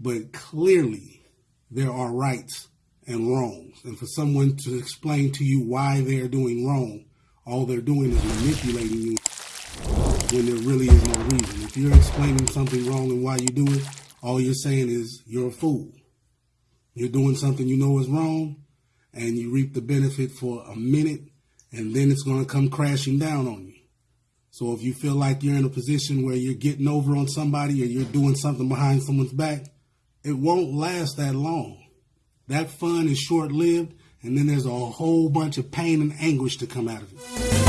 But clearly, there are rights and wrongs. And for someone to explain to you why they're doing wrong, all they're doing is manipulating you when there really is no reason. If you're explaining something wrong and why you do it, all you're saying is you're a fool. You're doing something you know is wrong, and you reap the benefit for a minute, and then it's going to come crashing down on you. So if you feel like you're in a position where you're getting over on somebody or you're doing something behind someone's back, it won't last that long. That fun is short lived, and then there's a whole bunch of pain and anguish to come out of it.